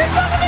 He's on